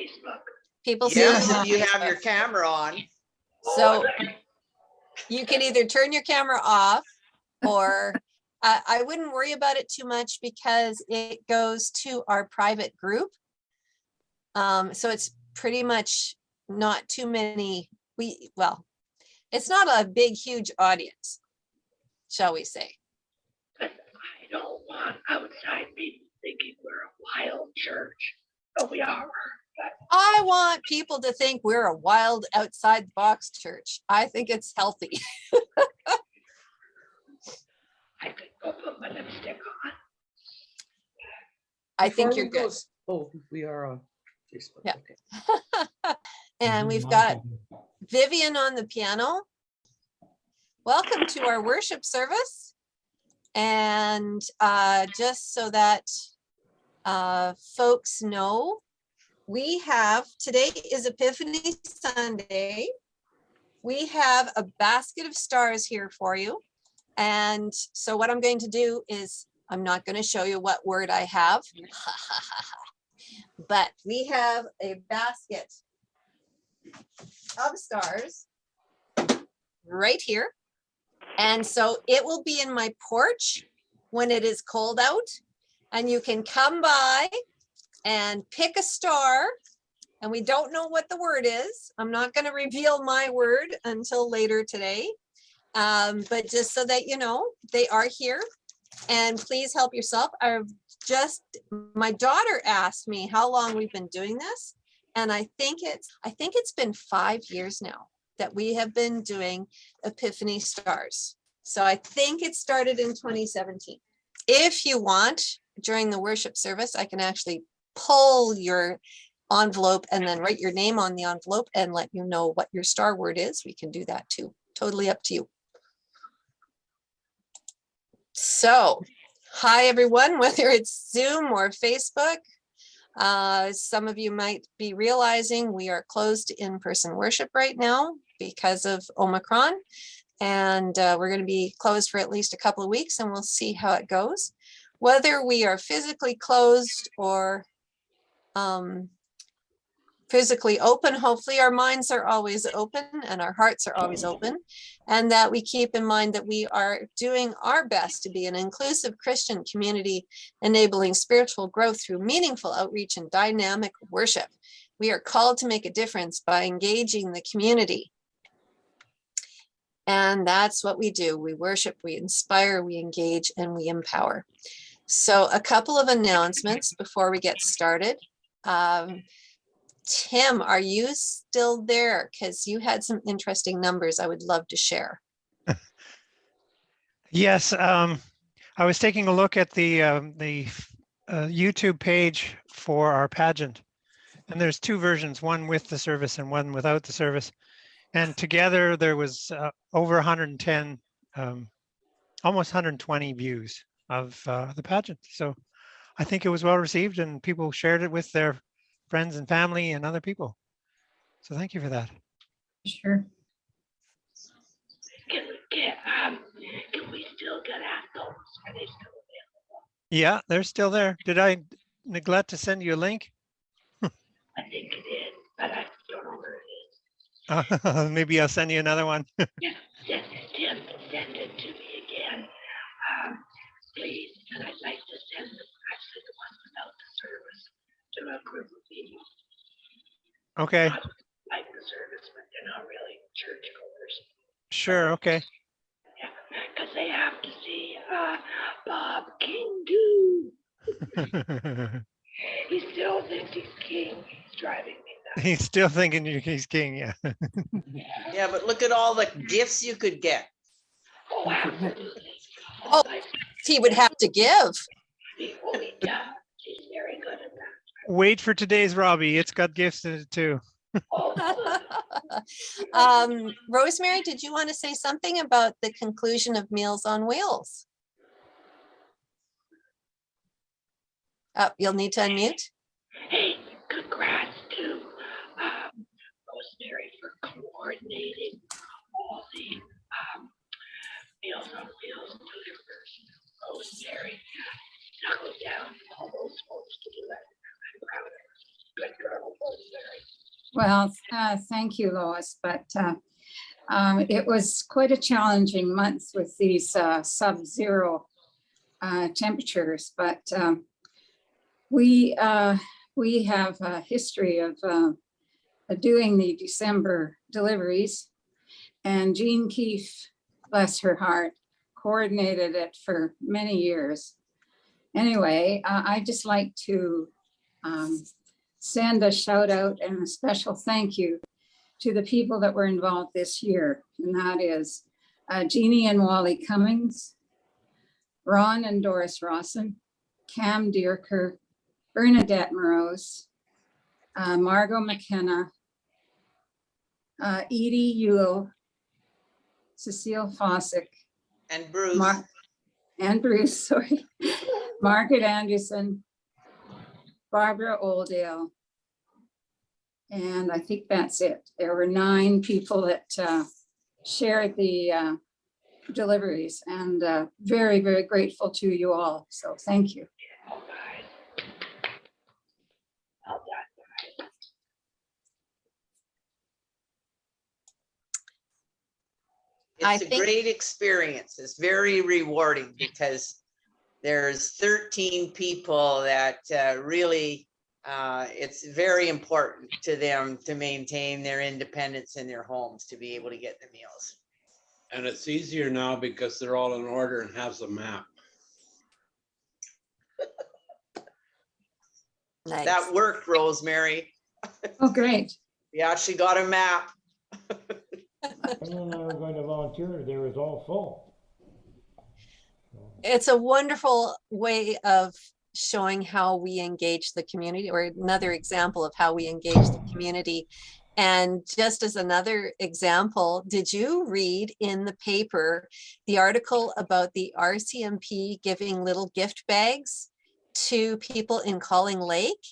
Facebook. People see Yes, you if you have your camera on. So you can either turn your camera off or I, I wouldn't worry about it too much because it goes to our private group. Um, so it's pretty much not too many, we, well, it's not a big, huge audience, shall we say. But I don't want outside people thinking we're a wild church, but we are. But I want people to think we're a wild outside the box church. I think it's healthy. I could go put my lipstick on. I think Before you're we go good. Oh, we are on Facebook. Yeah. okay. And we've got Vivian on the piano. Welcome to our worship service. And uh, just so that uh, folks know, we have, today is Epiphany Sunday. We have a basket of stars here for you. And so what I'm going to do is, I'm not going to show you what word I have. But we have a basket of stars right here. And so it will be in my porch when it is cold out and you can come by and pick a star. And we don't know what the word is. I'm not going to reveal my word until later today. Um, but just so that you know, they are here and please help yourself. I've just, my daughter asked me how long we've been doing this. And I think it's, I think it's been five years now that we have been doing Epiphany Stars. So I think it started in 2017. If you want, during the worship service, I can actually pull your envelope and then write your name on the envelope and let you know what your star word is. We can do that too. Totally up to you. So, hi everyone, whether it's Zoom or Facebook. Uh, some of you might be realizing we are closed in-person worship right now because of Omicron. And uh, we're going to be closed for at least a couple of weeks and we'll see how it goes. Whether we are physically closed or um, physically open, hopefully our minds are always open and our hearts are always open. And that we keep in mind that we are doing our best to be an inclusive Christian community, enabling spiritual growth through meaningful outreach and dynamic worship. We are called to make a difference by engaging the community. And that's what we do. We worship, we inspire, we engage, and we empower. So a couple of announcements before we get started. Um, Tim, are you still there? Because you had some interesting numbers I would love to share. Yes, um, I was taking a look at the, um, the uh, YouTube page for our pageant. And there's two versions, one with the service and one without the service. And together there was uh, over 110, um, almost 120 views of uh, the pageant. So I think it was well received and people shared it with their friends and family and other people. So thank you for that. Sure. Can we get, um, can we still get at those? Are they still available? Yeah, they're still there. Did I neglect to send you a link? I think it is, but I don't know where it is. Maybe I'll send you another one. Yeah, send, Tim, send it to me again, um, please, and I'd like to send the ones without the service to a group of people. Okay, not Like the service, but they're not really churchgoers. sure, okay. Yeah, because they have to see, uh, Bob King do. He still thinks he's king, he's driving me nuts. He's still thinking he's king, yeah. Yeah, but look at all the gifts you could get. Oh, absolutely. Oh. He would have to give. he, oh, he does, he's very good at that. Wait for today's Robbie. It's got gifts in it too. Um, Rosemary, did you want to say something about the conclusion of Meals on Wheels? Oh, you'll need to unmute. Hey, congrats to um, Rosemary for coordinating all the um, Meals on Wheels delivers. Rosemary knuckled down all those folks to do that. Well, uh, thank you, Lois, but uh, um, it was quite a challenging month with these uh, sub-zero uh, temperatures, but um, we, uh, we have a history of uh, doing the December deliveries. And Jean Keefe, bless her heart, coordinated it for many years. Anyway, I just like to um, send a shout out and a special thank you to the people that were involved this year. And that is uh, Jeannie and Wally Cummings, Ron and Doris Rawson, Cam Dierker, Bernadette Morose, uh, Margot McKenna, uh, Edie Yule, Cecile Fossick, And Bruce, Mar- and Bruce, sorry, Margaret Anderson, Barbara Oldale. And I think that's it. There were nine people that uh, shared the uh, deliveries and uh, very, very grateful to you all. So thank you. All right. Well done, guys. I it's a think- great experience. It's very rewarding because there's 13 people that uh, really, uh, it's very important to them to maintain their independence in their homes, to be able to get the meals. And it's easier now because they're all in order and has a map. Nice. That worked, Rosemary. Oh, great. We actually got a map. When I were going to volunteer, there was all full. It's a wonderful way of showing how we engage the community or another example of how we engage the community. And just as another example, did you read in the paper the article about the RCMP giving little gift bags to people in Calling Lake?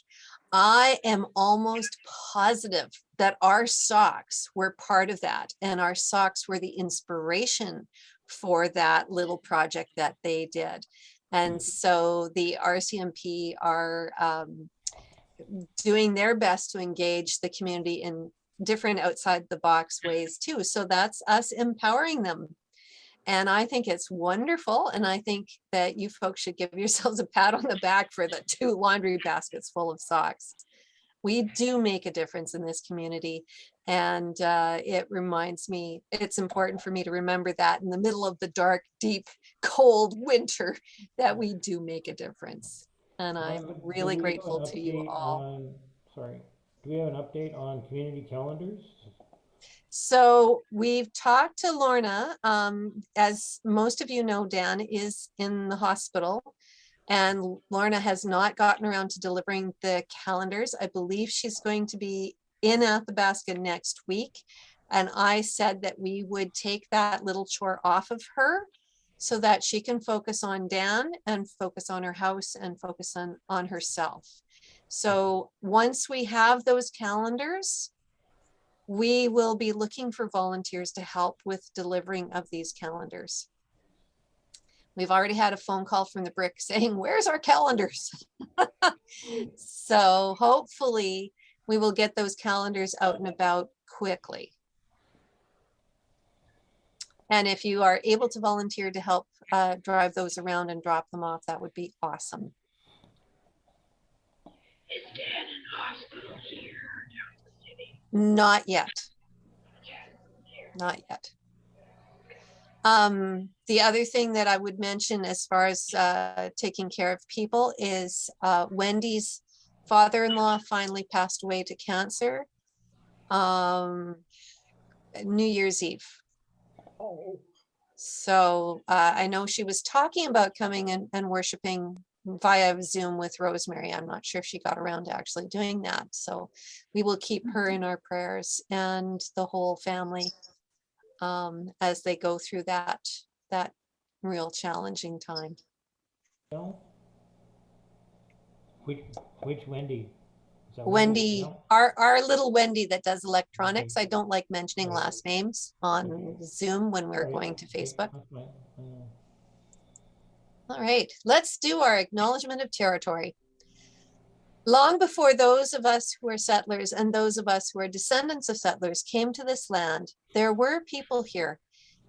I am almost positive that our socks were part of that and our socks were the inspiration for that little project that they did. And so the RCMP are um, doing their best to engage the community in different outside the box ways too. So that's us empowering them. And I think it's wonderful. And I think that you folks should give yourselves a pat on the back for the two laundry baskets full of socks. We do make a difference in this community. And uh, it reminds me, it's important for me to remember that in the middle of the dark, deep, cold winter, that we do make a difference. And I'm really we have an grateful to you all. on- Sorry, do we have an update on community calendars? So we've talked to Lorna, um, as most of you know, Dan is in the hospital. And Lorna has not gotten around to delivering the calendars. I believe she's going to be in Athabasca next week. And I said that we would take that little chore off of her so that she can focus on Dan and focus on her house and focus on, on herself. So once we have those calendars, we will be looking for volunteers to help with delivering of these calendars. We've already had a phone call from the brick saying, where's our calendars? So hopefully we will get those calendars out and about quickly. And if you are able to volunteer to help uh, drive those around and drop them off, that would be awesome. Is Dan in hospital here down in the city? Not yet. Not yet. Um, the other thing that I would mention as far as uh, taking care of people is uh, Wendy's father-in-law finally passed away to cancer. Um, New Year's Eve. So uh, I know she was talking about coming and, and worshiping via Zoom with Rosemary. I'm not sure if she got around to actually doing that. So we will keep her in our prayers and the whole family um, as they go through that, that real challenging time. No? Which, which Wendy? Is that Wendy, No? our, our little Wendy that does electronics, mm-hmm. I don't like mentioning last names on mm-hmm. Zoom when we're Right, going to okay, Facebook. that's fine, I. All right, let's do our acknowledgement of territory. Long before those of us who are settlers and those of us who are descendants of settlers came to this land, there were people here.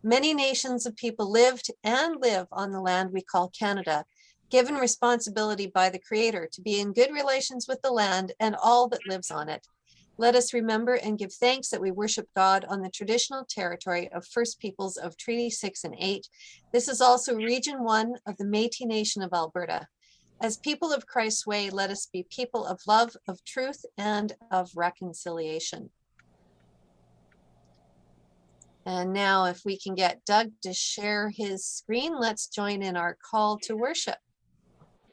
Many nations of people lived and live on the land we call Canada, given responsibility by the Creator to be in good relations with the land and all that lives on it. Let us remember and give thanks that we worship God on the traditional territory of First Peoples of Treaty 6 and 8. This is also Region 1 of the Métis Nation of Alberta. As people of Christ's way, let us be people of love, of truth, and of reconciliation. And now if we can get Doug to share his screen, let's join in our call to worship.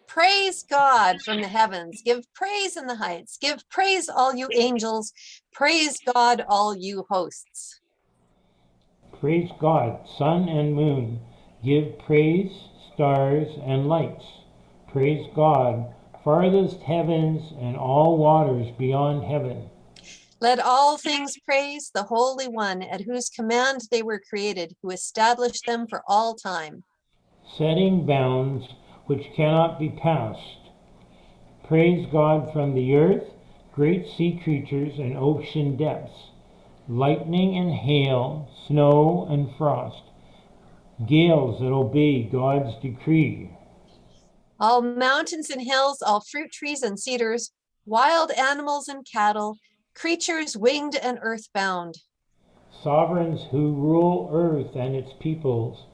Praise God from the heavens. Give praise in the heights. Give praise all you angels. Praise God all you hosts. Praise God, sun and moon. Give praise, stars and lights. Praise God, farthest heavens and all waters beyond heaven. Let all things praise the Holy One at whose command they were created, who established them for all time. setting bounds which cannot be passed. Praise God from the earth, great sea creatures and ocean depths, lightning and hail, snow and frost, gales that obey God's decree. All mountains and hills, all fruit trees and cedars, wild animals and cattle, creatures winged and earthbound. Sovereigns who rule earth and its peoples,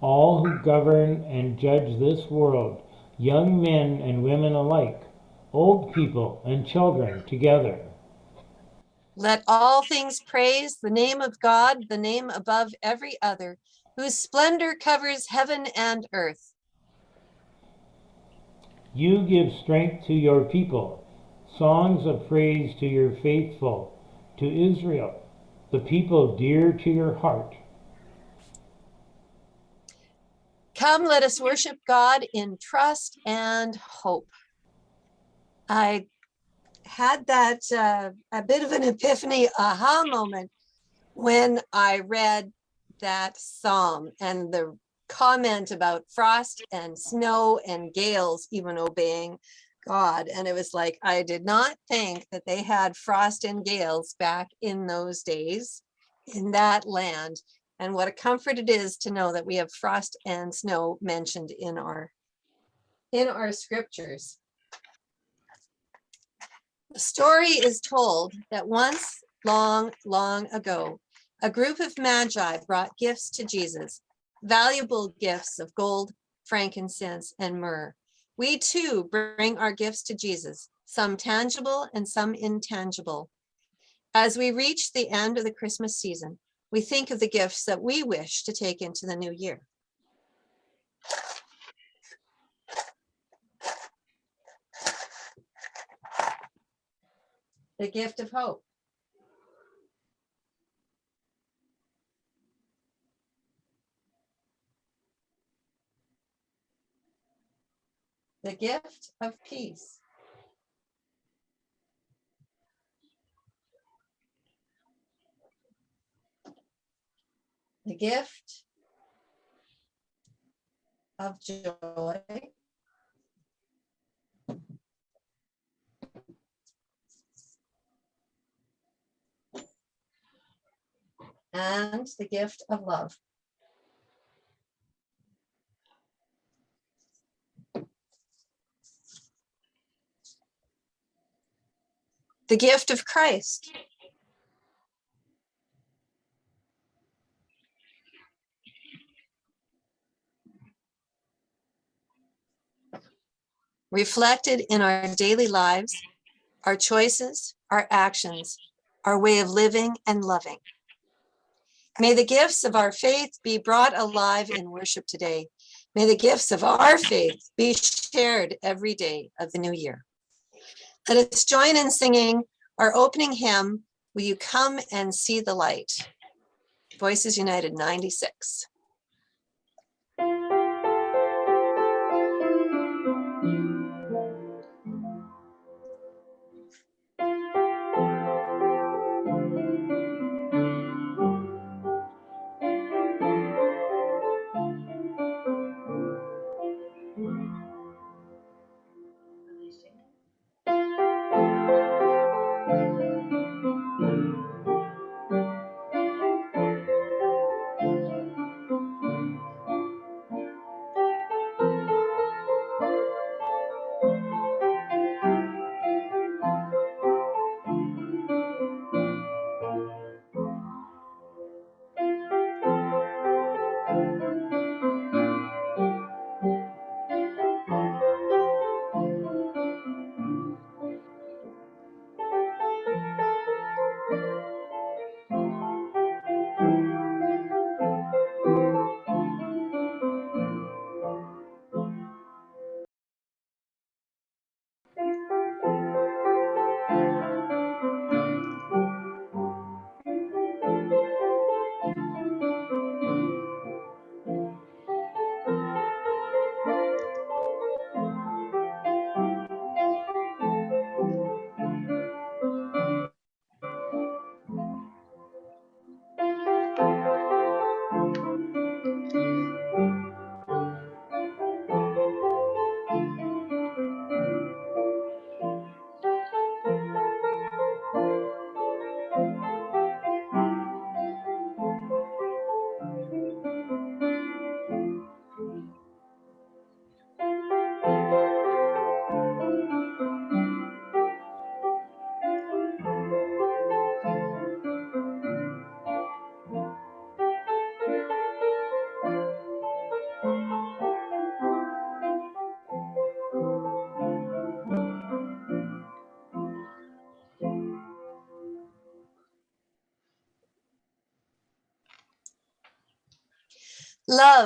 all who govern and judge this world, young men and women alike, old people and children together. Let all things praise the name of God, the name above every other, whose splendor covers heaven and earth. You give strength to your people, songs of praise to your faithful, to Israel, the people dear to your heart. Come, let us worship God in trust and hope. I had that uh, a bit of an epiphany aha moment when I read that psalm and the comment about frost and snow and gales even obeying God. And it was like, I did not think that they had frost and gales back in those days in that land. And what a comfort it is to know that we have frost and snow mentioned in our in our scriptures. The story is told that once long, long ago, a group of magi brought gifts to Jesus, valuable gifts of gold, frankincense, and myrrh. We too bring our gifts to Jesus, some tangible and some intangible. As we reach the end of the Christmas season, we think of the gifts that we wish to take into the new year. The gift of hope. The gift of peace. The gift of joy. And the gift of love. The gift of Christ. Reflected in our daily lives, our choices, our actions, our way of living and loving. May the gifts of our faith be brought alive in worship today. May the gifts of our faith be shared every day of the new year. Let us join in singing our opening hymn, Will You Come and See the Light? Voices United 96.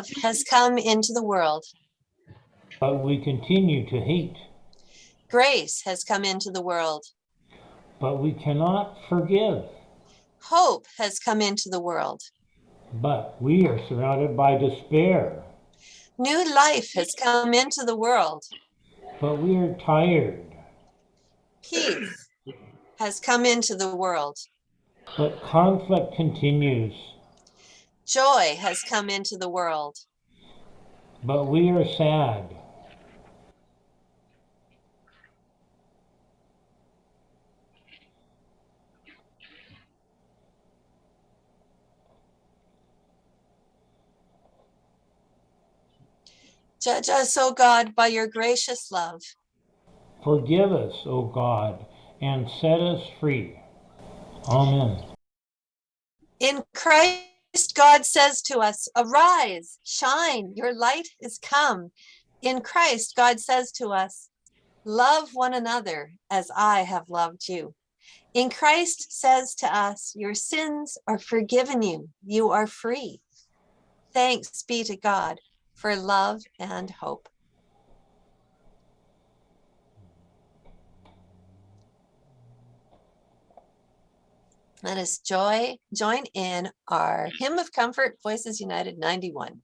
Love has come into the world. but we continue to hate. Grace has come into the world. But we cannot forgive. Hope has come into the world. But we are surrounded by despair. New life has come into the world. But we are tired. Peace has come into the world. But conflict continues. Joy has come into the world. But we are sad. Judge us, O God, by your gracious love. Forgive us, O God, and set us free. Amen. In Christ, God says to us, Arise, shine, your light is come. In Christ, God says to us, Love one another as I have loved you. In Christ says to us, Your sins are forgiven you. You are free. Thanks be to God for love and hope. Let us joy, join in our hymn of comfort, Voices United 91.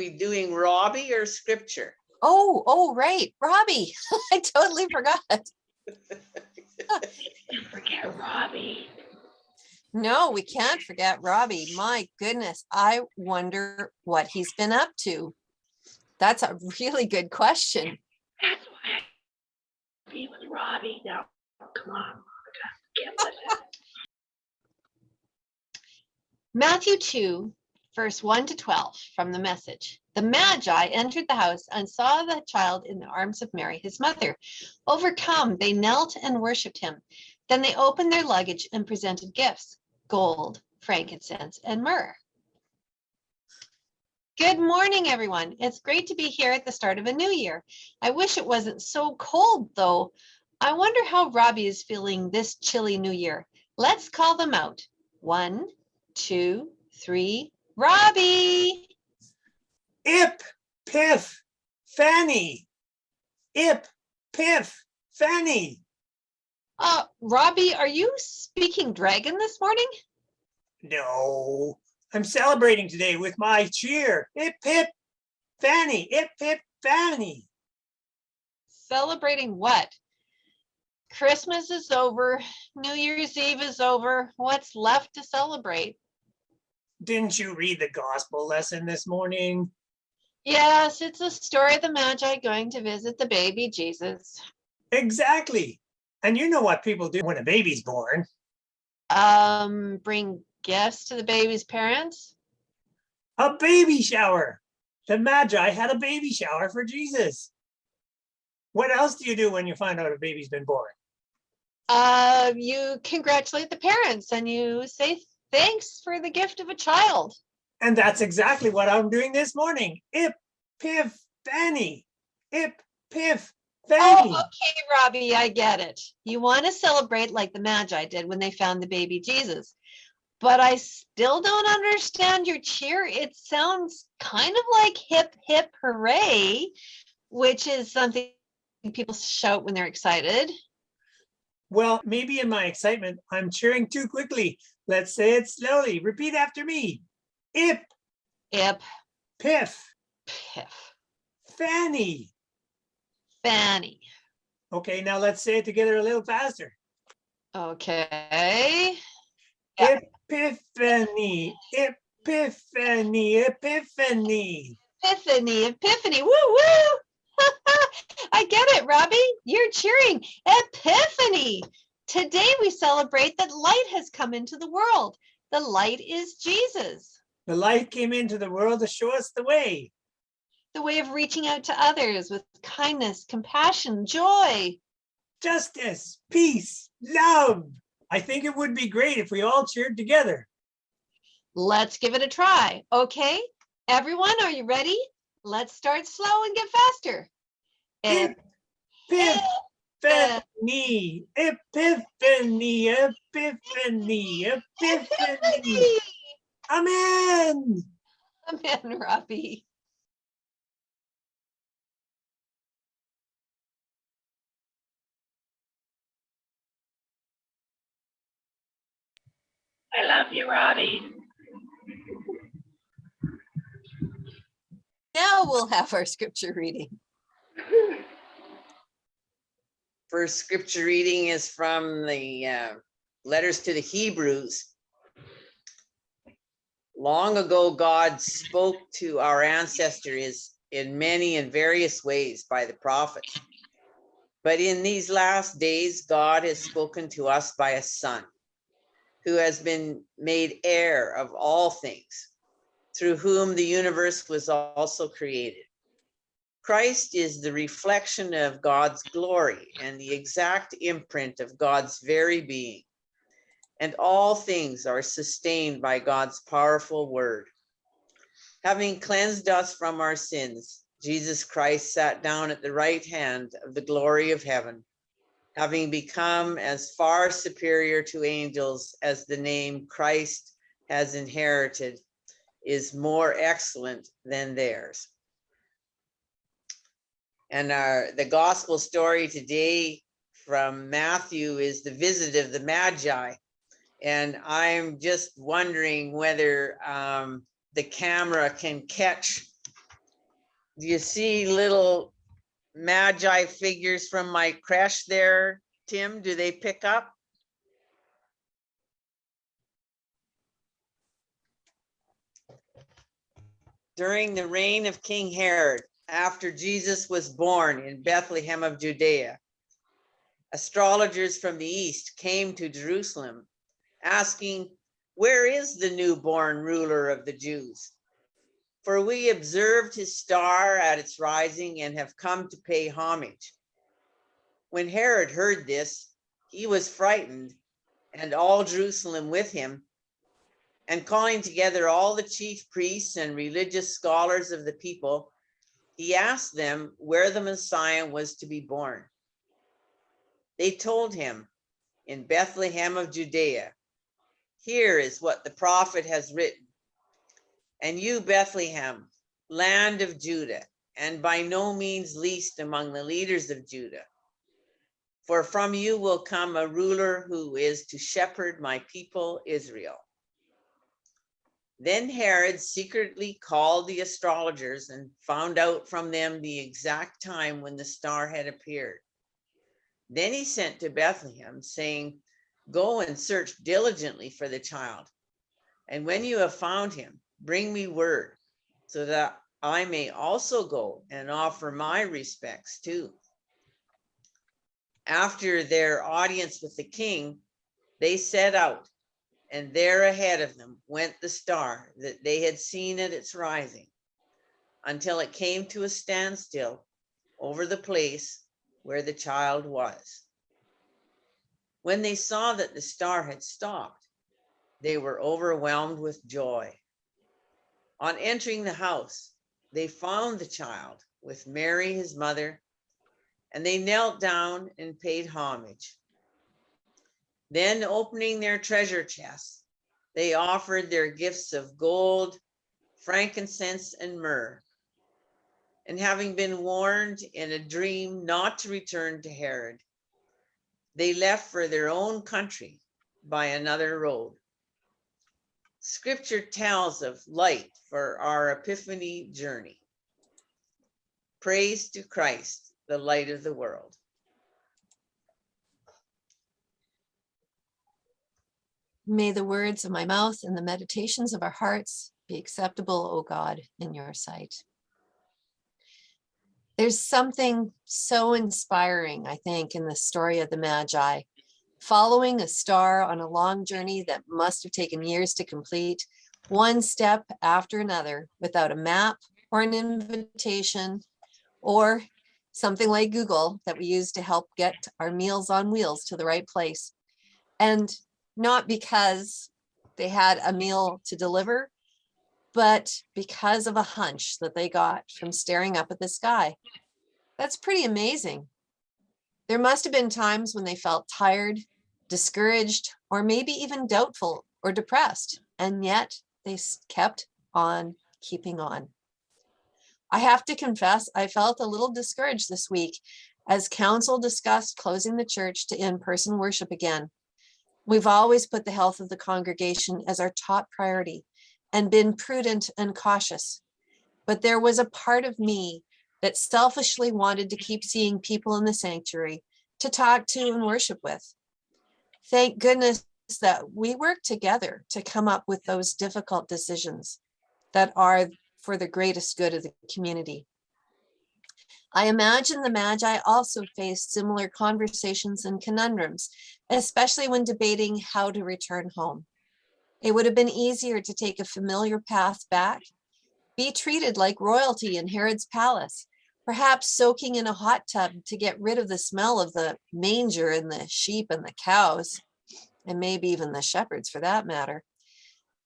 We doing Robbie or scripture? Oh, oh, right, Robbie. I totally forgot. Don't forget Robbie. No, we can't forget Robbie. My goodness, I wonder what he's been up to. That's a really good question. That's why I be with Robbie. Now, come on, Monica. Get with it. Matthew 2, verse 1 to 12 from the message. The Magi entered the house and saw the child in the arms of Mary, his mother. Overcome, they knelt and worshiped him. Then they opened their luggage and presented gifts gold, frankincense, and myrrh. Good morning, everyone. It's great to be here at the start of a new year. I wish it wasn't so cold, though. I wonder how Robbie is feeling this chilly new year. Let's call them out. One, two, three. Robbie! Ip, Piff, Fanny. Ip, Piff, Fanny. Uh, Robbie, are you speaking dragon this morning? No, I'm celebrating today with my cheer. Ip, Pip, Fanny. Ip, Pip, Fanny. Celebrating what? Christmas is over. New Year's Eve is over. What's left to celebrate? Didn't you read the gospel lesson this morning? Yes, it's the story of the Magi going to visit the baby Jesus. Exactly. And you know what people do when a baby's born. Um, bring gifts to the baby's parents. A baby shower. The Magi had a baby shower for Jesus. What else do you do when you find out a baby's been born? Uh, you congratulate the parents and you say thanks for the gift of a child. And that's exactly what I'm doing this morning. Ip, piff, Fanny. Ip, piff, Fanny. Oh, okay, Robbie, I get it. You want to celebrate like the Magi did when they found the baby Jesus. But I still don't understand your cheer. It sounds kind of like hip, hip, hooray, which is something people shout when they're excited. Well, maybe in my excitement, I'm cheering too quickly. Let's say it slowly. Repeat after me. Ip, Ip, piff, piff, Fanny. Fanny. Okay, now let's say it together a little faster. Okay. Epiphany, epiphany, epiphany. Epiphany, epiphany, woo woo. I get it, Robbie. You're cheering. Epiphany. Today we celebrate that light has come into the world. The light is Jesus, The light came into the world to show us the way. the way of reaching out to others with kindness, compassion, joy. Justice, peace, love. I think it would be great if we all cheered together. Let's give it a try. Okay, everyone, are you ready? Let's start slow and get faster. Ep- Epiphany, epiphany, epiphany, epiphany. Epiphany. Amen. Amen, Robbie. I love you, Robbie. Now we'll have our scripture reading. First scripture reading is from the uh, letters to the Hebrews. Long ago, God spoke to our ancestors in many and various ways by the prophets. But in these last days, God has spoken to us by a son who has been made heir of all things, through whom the universe was also created. Christ is the reflection of God's glory and the exact imprint of God's very being. And all things are sustained by God's powerful word. Having cleansed us from our sins, Jesus Christ sat down at the right hand of the glory of heaven, having become as far superior to angels as the name Christ has inherited is more excellent than theirs. And our, the gospel story today from Matthew is the visit of the Magi. And I'm just wondering whether um, the camera can catch Do you see little magi figures from my crèche there, Tim? Do they pick up? During the reign of King Herod, after Jesus was born in Bethlehem of Judea, astrologers from the east came to Jerusalem asking, Where is the newborn ruler of the Jews? For we observed his star at its rising and have come to pay homage. When Herod heard this, he was frightened, and all Jerusalem with him. And calling together all the chief priests and religious scholars of the people, he asked them where the Messiah was to be born. They told him, In Bethlehem of Judea. Here is what the prophet has written. And you, Bethlehem, land of Judah, and by no means least among the leaders of Judah. For from you will come a ruler who is to shepherd my people Israel. Then Herod secretly called the astrologers and found out from them the exact time when the star had appeared. Then he sent to Bethlehem, saying, Go and search diligently for the child. And when you have found him, bring me word so that I may also go and offer my respects too. After their audience with the king, they set out, and there ahead of them went the star that they had seen at its rising until it came to a standstill over the place where the child was. When they saw that the star had stopped, they were overwhelmed with joy. On entering the house, they found the child with Mary, his mother, and they knelt down and paid homage. Then opening their treasure chests, they offered their gifts of gold, frankincense, and myrrh. And having been warned in a dream not to return to Herod, they left for their own country by another road. Scripture tells of light for our epiphany journey. Praise to Christ, the light of the world. May the words of my mouth and the meditations of our hearts be acceptable, O God, in your sight. There's something so inspiring, I think, in the story of the Magi. Following a star on a long journey that must have taken years to complete, one step after another, without a map or an invitation, or something like Google that we use to help get our meals on wheels to the right place. And not because they had a meal to deliver, but because of a hunch that they got from staring up at the sky. That's pretty amazing. There must have been times when they felt tired, discouraged, or maybe even doubtful or depressed, and yet they kept on keeping on. I have to confess, I felt a little discouraged this week as council discussed closing the church to in-person worship again. We've always put the health of the congregation as our top priority and been prudent and cautious. But there was a part of me that selfishly wanted to keep seeing people in the sanctuary to talk to and worship with. Thank goodness that we work together to come up with those difficult decisions that are for the greatest good of the community. I imagine the Magi also faced similar conversations and conundrums, especially when debating how to return home. It would have been easier to take a familiar path back, be treated like royalty in Herod's palace, perhaps soaking in a hot tub to get rid of the smell of the manger and the sheep and the cows, and maybe even the shepherds for that matter.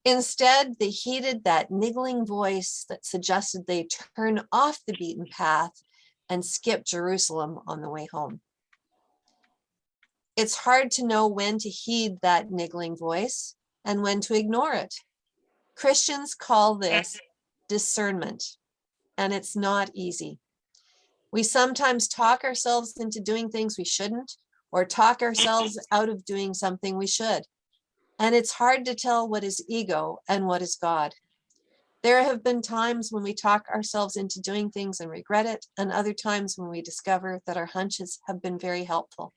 Instead, they heeded that niggling voice that suggested they turn off the beaten path and skip Jerusalem on the way home. It's hard to know when to heed that niggling voice and when to ignore it. Christians call this discernment, and it's not easy. We sometimes talk ourselves into doing things we shouldn't, or talk ourselves out of doing something we should. And it's hard to tell what is ego and what is God. There have been times when we talk ourselves into doing things and regret it, and other times when we discover that our hunches have been very helpful.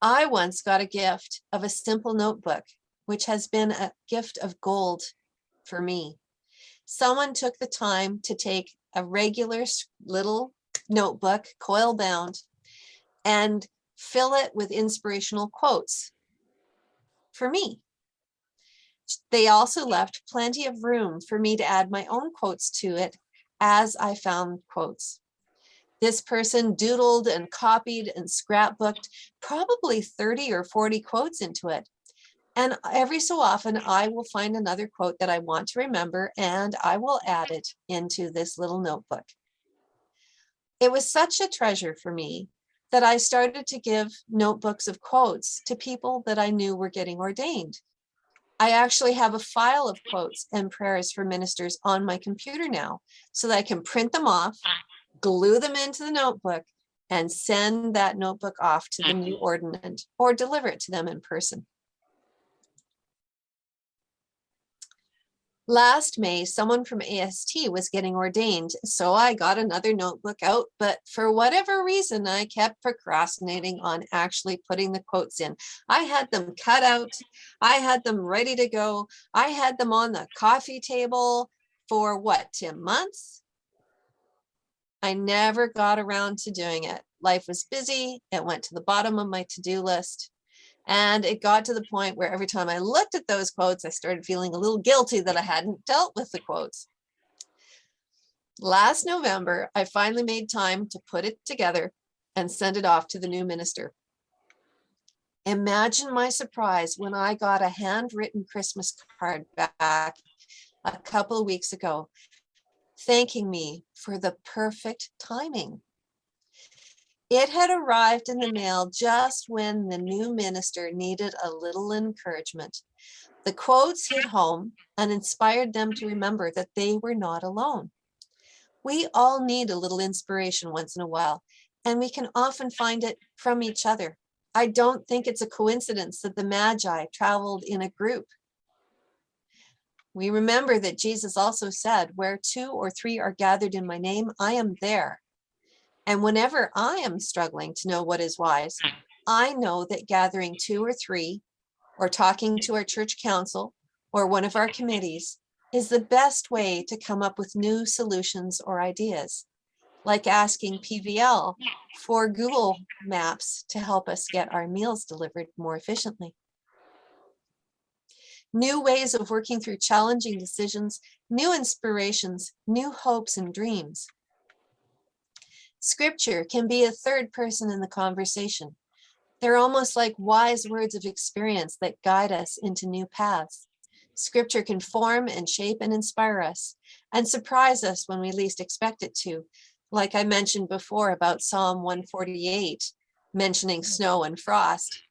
I once got a gift of a simple notebook, which has been a gift of gold for me. Someone took the time to take a regular little notebook, coil bound, and fill it with inspirational quotes for me. They also left plenty of room for me to add my own quotes to it as I found quotes. This person doodled and copied and scrapbooked probably 30 or 40 quotes into it. And every so often I will find another quote that I want to remember and I will add it into this little notebook. It was such a treasure for me that I started to give notebooks of quotes to people that I knew were getting ordained. I actually have a file of quotes and prayers for ministers on my computer now so that I can print them off, glue them into the notebook, and send that notebook off to the new mm-hmm. ordinand or deliver it to them in person. Last May, someone from AST was getting ordained, so I got another notebook out, but for whatever reason, I kept procrastinating on actually putting the quotes in. I had them cut out, I had them ready to go, I had them on the coffee table for what, Tim, months? I never got around to doing it. Life was busy, it went to the bottom of my to-do list. And it got to the point where every time I looked at those quotes, I started feeling a little guilty that I hadn't dealt with the quotes. Last November, I finally made time to put it together and send it off to the new minister. Imagine my surprise when I got a handwritten Christmas card back a couple of weeks ago, thanking me for the perfect timing. It had arrived in the mail just when the new minister needed a little encouragement. The quotes hit home and inspired them to remember that they were not alone. We all need a little inspiration once in a while, and we can often find it from each other. I don't think it's a coincidence that the Magi traveled in a group. We remember that Jesus also said, where two or three are gathered in my name, I am there. And whenever I am struggling to know what is wise, I know that gathering two or three or talking to our church council or one of our committees is the best way to come up with new solutions or ideas, like asking PVL for Google Maps to help us get our meals delivered more efficiently. New ways of working through challenging decisions, new inspirations, new hopes and dreams. Scripture can be a third person in the conversation. They're almost like wise words of experience that guide us into new paths. Scripture can form and shape and inspire us and surprise us when we least expect it to. Like I mentioned before about Psalm 148, mentioning snow and frost.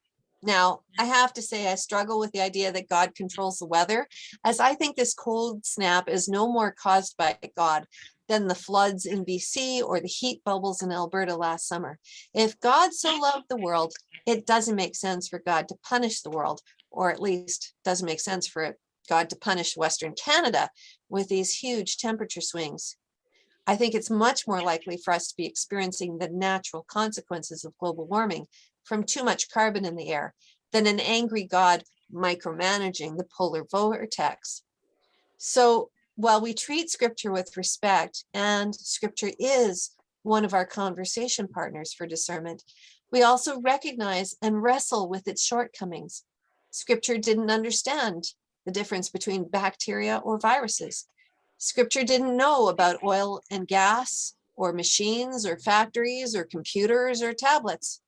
Now, I have to say I struggle with the idea that God controls the weather, as I think this cold snap is no more caused by God than the floods in BC or the heat bubbles in Alberta last summer. If God so loved the world, it doesn't make sense for God to punish the world, or at least doesn't make sense for God to punish Western Canada with these huge temperature swings. I think it's much more likely for us to be experiencing the natural consequences of global warming from too much carbon in the air than an angry God micromanaging the polar vortex. So while we treat scripture with respect and scripture is one of our conversation partners for discernment, we also recognize and wrestle with its shortcomings. Scripture didn't understand the difference between bacteria or viruses. Scripture didn't know about oil and gas or machines or factories or computers or tablets.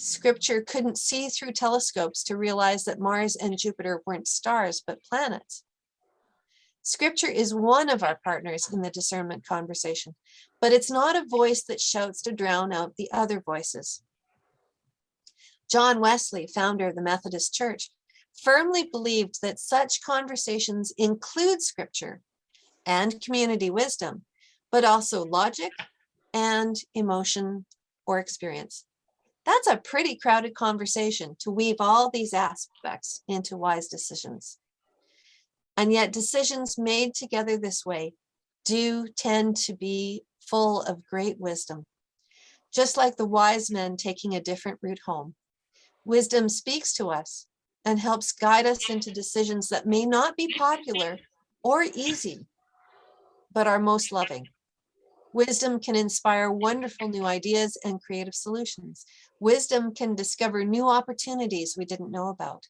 Scripture couldn't see through telescopes to realize that Mars and Jupiter weren't stars, but planets. Scripture is one of our partners in the discernment conversation, but it's not a voice that shouts to drown out the other voices. John Wesley, founder of the Methodist Church, firmly believed that such conversations include scripture and community wisdom, but also logic and emotion or experience. That's a pretty crowded conversation to weave all these aspects into wise decisions. And yet decisions made together this way do tend to be full of great wisdom. Just like the wise men taking a different route home, wisdom speaks to us and helps guide us into decisions that may not be popular or easy, but are most loving. Wisdom can inspire wonderful new ideas and creative solutions. Wisdom can discover new opportunities we didn't know about.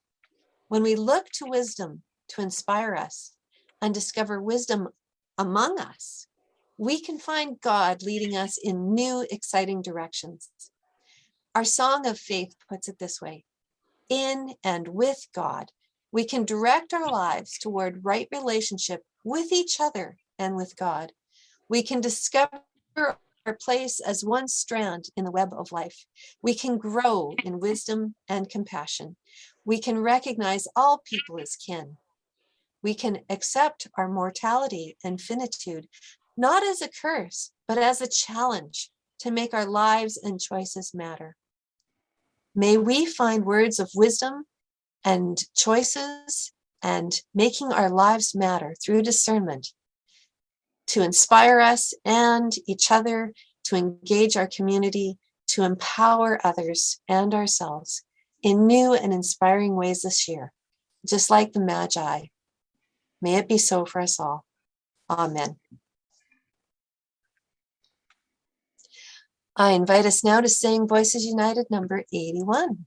When we look to wisdom to inspire us and discover wisdom among us, we can find God leading us in new, exciting directions. Our song of faith puts it this way, in and with God, we can direct our lives toward right relationship with each other and with God. We can discover our place as one strand in the web of life. We can grow in wisdom and compassion. We can recognize all people as kin. We can accept our mortality and finitude, not as a curse, but as a challenge to make our lives and choices matter. May we find words of wisdom and choices and making our lives matter through discernment to inspire us and each other, to engage our community, to empower others and ourselves in new and inspiring ways this year, just like the Magi. May it be so for us all. Amen. I invite us now to sing Voices United number 81.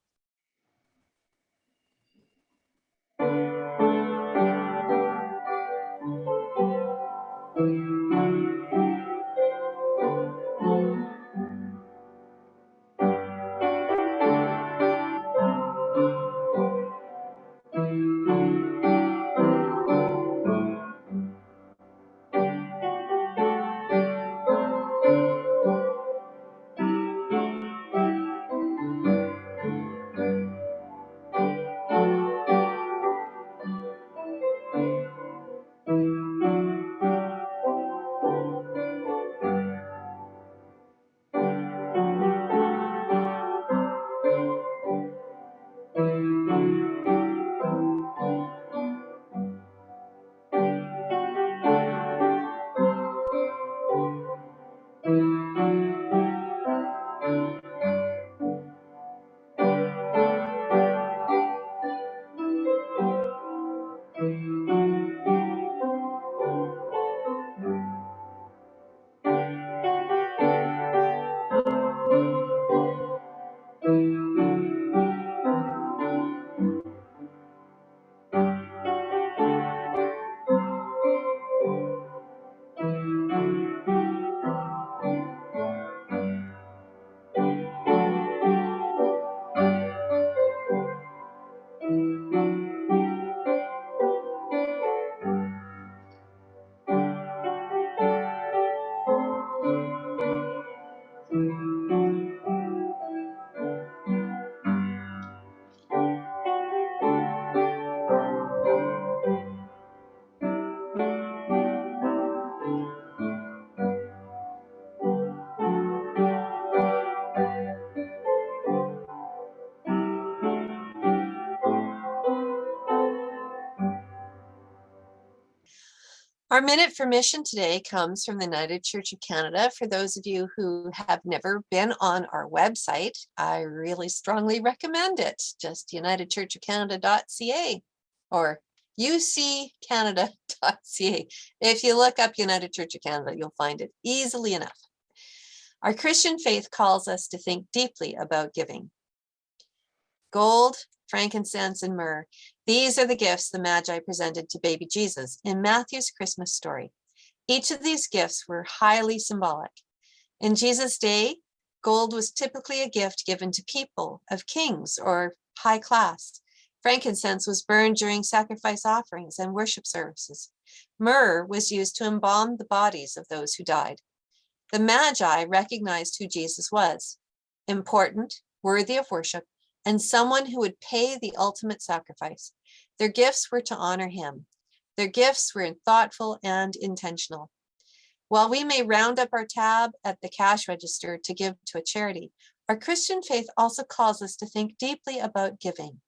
Our minute for mission today comes from the United Church of Canada. For those of you who have never been on our website, I really strongly recommend it. Just unitedchurchofcanada.ca or uccanada.ca. If you look up United Church of Canada, you'll find it easily enough. Our Christian faith calls us to think deeply about giving. Gold, frankincense, and myrrh. These are the gifts the Magi presented to baby Jesus in Matthew's Christmas story. Each of these gifts were highly symbolic. In Jesus' day, gold was typically a gift given to people of kings or high class. Frankincense was burned during sacrifice offerings and worship services. Myrrh was used to embalm the bodies of those who died. The Magi recognized who Jesus was, important, worthy of worship, and someone who would pay the ultimate sacrifice. Their gifts were to honor him. Their gifts were thoughtful and intentional. While we may round up our tab at the cash register to give to a charity, our Christian faith also calls us to think deeply about giving.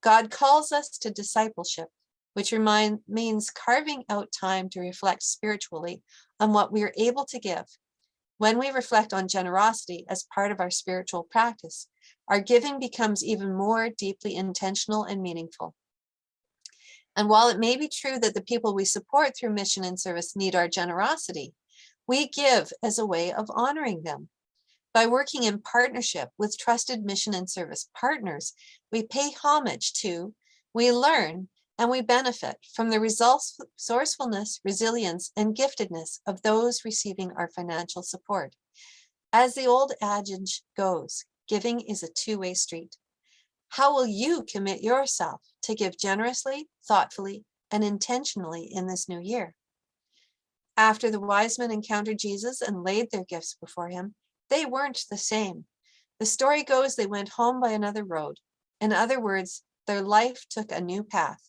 God calls us to discipleship, which remind, means carving out time to reflect spiritually on what we are able to give. When we reflect on generosity as part of our spiritual practice, our giving becomes even more deeply intentional and meaningful. And while it may be true that the people we support through mission and service need our generosity, we give as a way of honoring them. By working in partnership with trusted mission and service partners, we pay homage to, we learn, and we benefit from the resourcefulness, resilience, and giftedness of those receiving our financial support. As the old adage goes, giving is a two-way street. How will you commit yourself to give generously, thoughtfully, and intentionally in this new year? After the wise men encountered Jesus and laid their gifts before him, they weren't the same. The story goes they went home by another road. In other words, their life took a new path.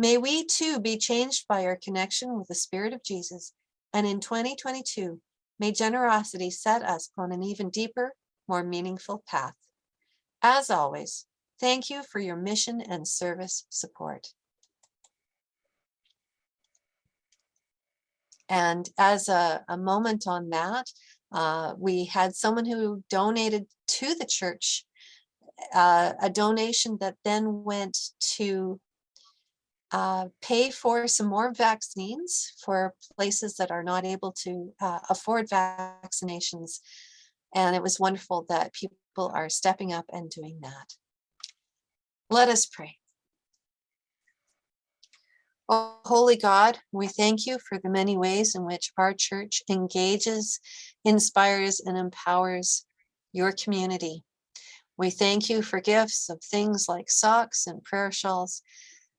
May we too be changed by our connection with the Spirit of Jesus. And in 2022, may generosity set us on an even deeper, more meaningful path. As always, thank you for your mission and service support. And as a, a moment on that, uh, we had someone who donated to the church uh, a donation that then went to uh, pay for some more vaccines for places that are not able to uh, afford vaccinations. And it was wonderful that people are stepping up and doing that. Let us pray. Oh, Holy God, we thank you for the many ways in which our church engages, inspires, and empowers your community. We thank you for gifts of things like socks and prayer shawls.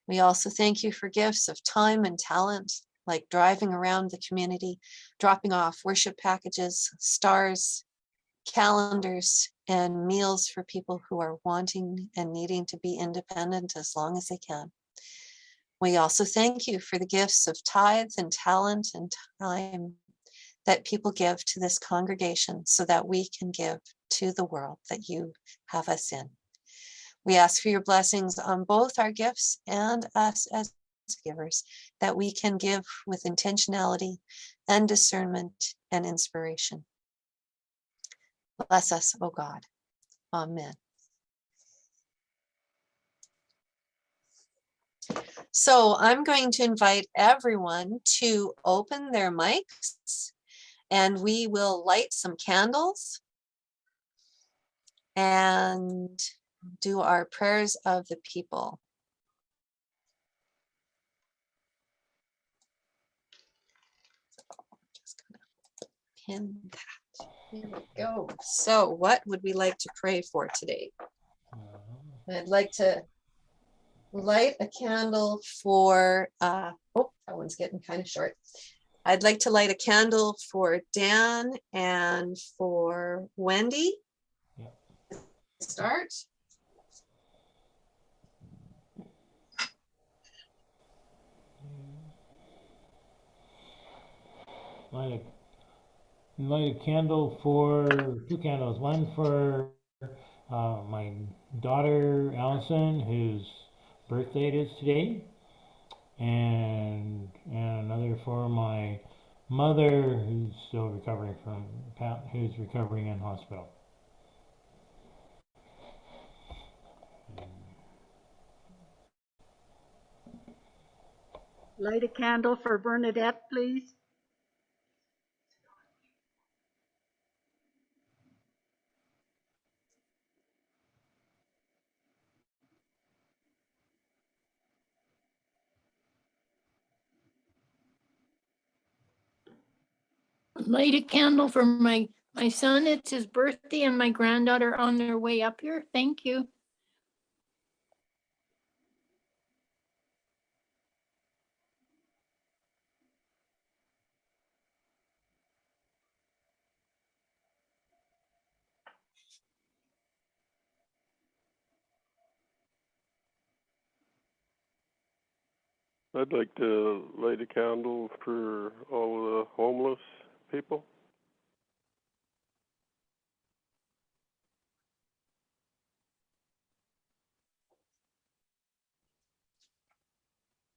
We also thank you for gifts of time and talent, like driving around the community, dropping off worship packages, stars, calendars, and meals for people who are wanting and needing to be independent as long as they can. We also thank you for the gifts of tithes and talent and time that people give to this congregation so that we can give to the world that you have us in. We ask for your blessings on both our gifts and us as givers, that we can give with intentionality and discernment and inspiration. Bless us, O God. Amen. So I'm going to invite everyone to open their mics and we will light some candles and do our prayers of the people. Just Pin that. Here we go. So what would we like to pray for today? I'd like to light a candle for, uh, oh, that one's getting kind of short. I'd like to light a candle for Dan and for Wendy. Yeah. Start. Light a, light a candle for, two candles, one for uh, my daughter Allison, whose birthday it is today, and, and another for my mother, who's still recovering from, who's recovering in hospital. Light a candle for Bernadette, please. Light a candle for my, my son. It's his birthday and my granddaughter on their way up here. Thank you. I'd like to light a candle for all the homeless people.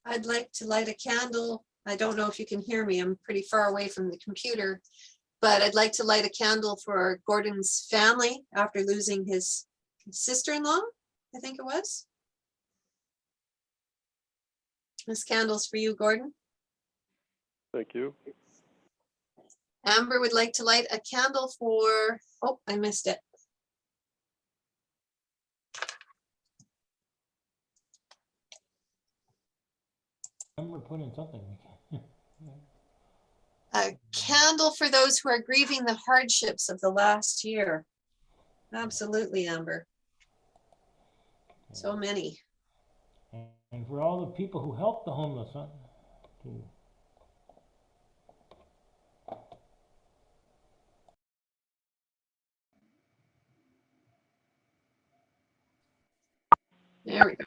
I'd like to light a candle. I don't know if you can hear me. I'm pretty far away from the computer. But I'd like to light a candle for Gordon's family after losing his sister-in-law, I think it was. This candle's for you, Gordon. Thank you. Amber would like to light a candle for, oh, I missed it. Amber put in something. A candle for those who are grieving the hardships of the last year. Absolutely, Amber. So many. And for all the people who help the homeless, huh? There we go.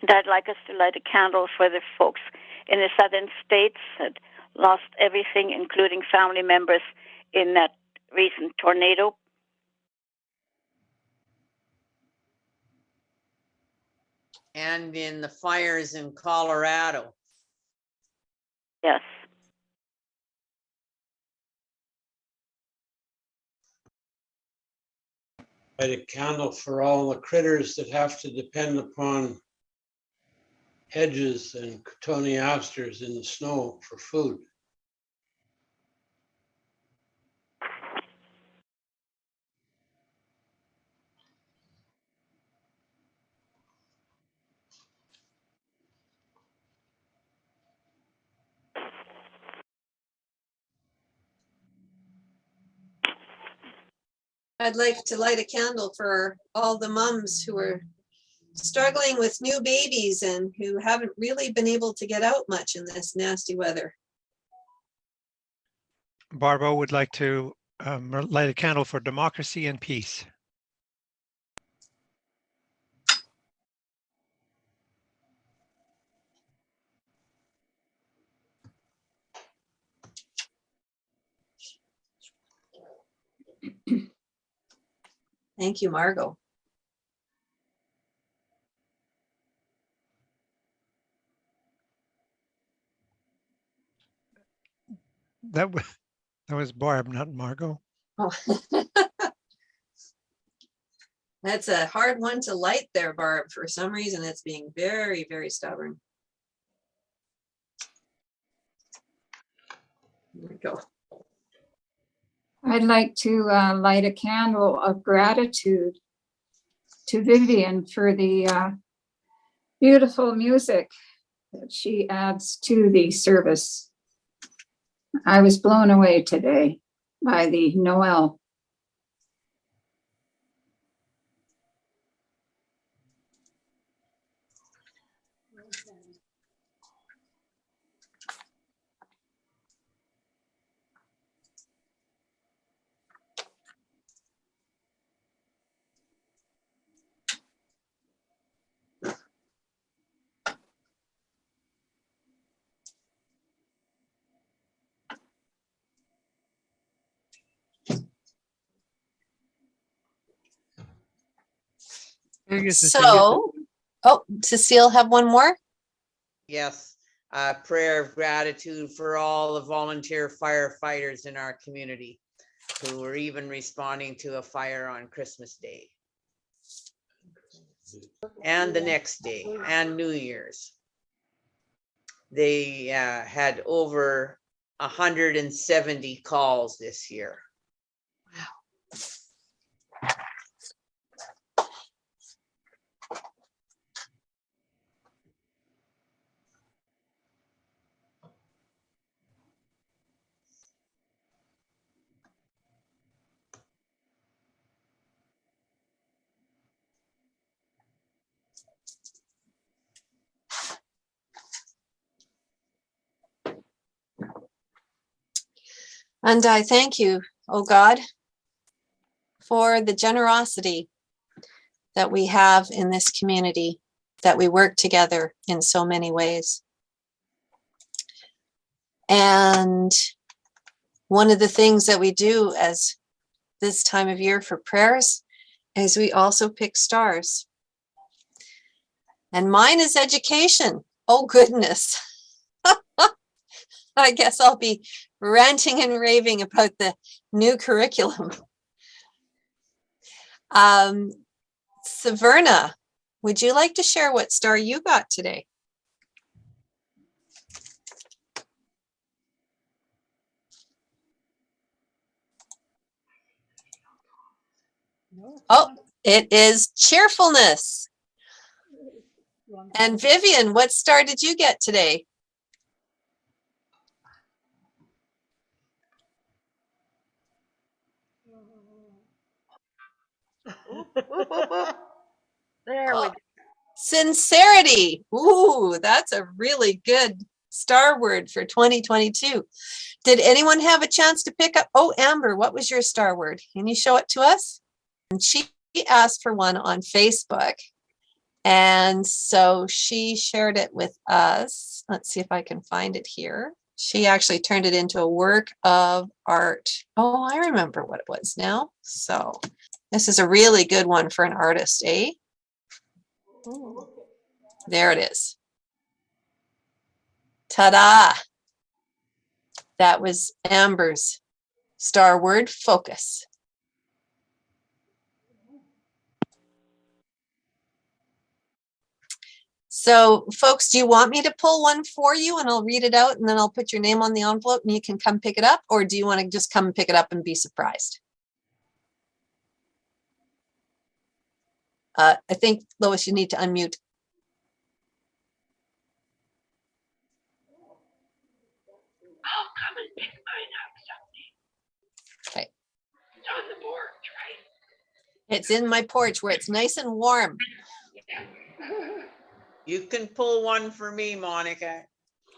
And I'd like us to light a candle for the folks in the southern states that lost everything, including family members in that recent tornado. And in the fires in Colorado. Yes. Light a candle for all the critters that have to depend upon hedges and cotoneasters in the snow for food. I'd like to light a candle for all the mums who are struggling with new babies and who haven't really been able to get out much in this nasty weather. Barbara would like to um, light a candle for democracy and peace. Thank you, Margot. That was, that was Barb, not Margot. Oh. That's a hard one to light there, Barb. For some reason, it's being very, very stubborn. There we go. I'd like to uh, light a candle of gratitude to Vivian for the uh, beautiful music that she adds to the service. I was blown away today by the Noel. Very good, So, oh, Cecile have one more? Yes, a prayer of gratitude for all the volunteer firefighters in our community who were even responding to a fire on Christmas Day. And the next day and New Year's. They uh, had over hundred and seventy calls this year. And I thank you, oh God, for the generosity that we have in this community, that we work together in so many ways. And one of the things that we do as this time of year for prayers is we also pick stars. And mine is education. Oh goodness. I guess I'll be ranting and raving about the new curriculum. Um, Saverna, would you like to share what star you got today? Oh, it is cheerfulness. And Vivian, what star did you get today? There we uh, go. Sincerity. Ooh, that's a really good star word for 2022. Did anyone have a chance to pick up? Oh, Amber, what was your star word? Can you show it to us? And she asked for one on Facebook. And so she shared it with us. Let's see if I can find it here. She actually turned it into a work of art. Oh, I remember what it was now. So this is a really good one for an artist, eh? There it is. Ta-da! That was Amber's star word, focus. So folks, do you want me to pull one for you and I'll read it out and then I'll put your name on the envelope and you can come pick it up? Or do you want to just come pick it up and be surprised? Uh, I think Lois, you need to unmute. I'll come and pick mine up someday. Okay. It's on the board, right? It's in my porch where it's nice and warm. You can pull one for me, Monica.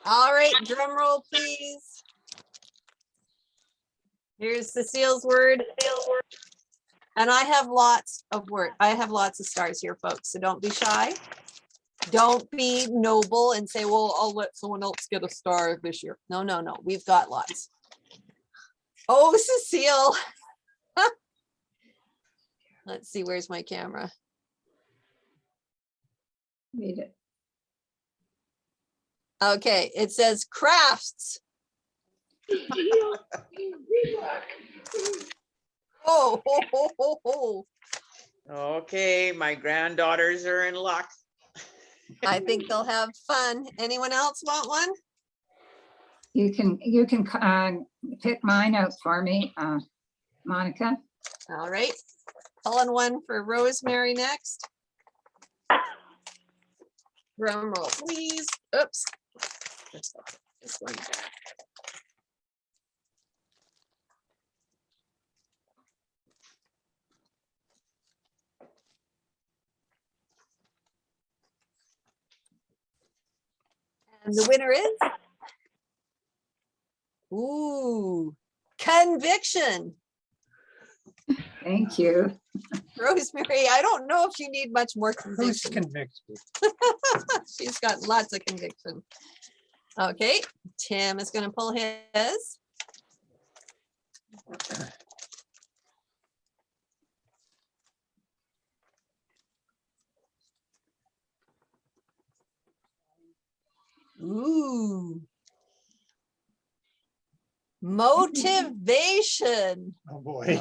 All right, drum roll, please. Here's Cecile's word. And I have lots of work. I have lots of stars here, folks, so don't be shy. Don't be noble and say, well, I'll let someone else get a star this year. No, no, no, we've got lots. Oh, Cecile. Let's see, where's my camera? Made it. Okay, it says crafts. Oh, ho, ho, ho, ho. Okay, my granddaughters are in luck. I think they'll have fun. Anyone else want one? You can, you can uh, pick mine out for me, uh, Monica. All right, pulling one for Rosemary next. Drum roll, please. Oops. This one back. And the winner is? Ooh, conviction. Thank you. Rosemary, I don't know if you need much more Who's conviction. convicted? She's got lots of conviction. Okay, Tim is gonna pull his. Ooh. Motivation. Oh, boy.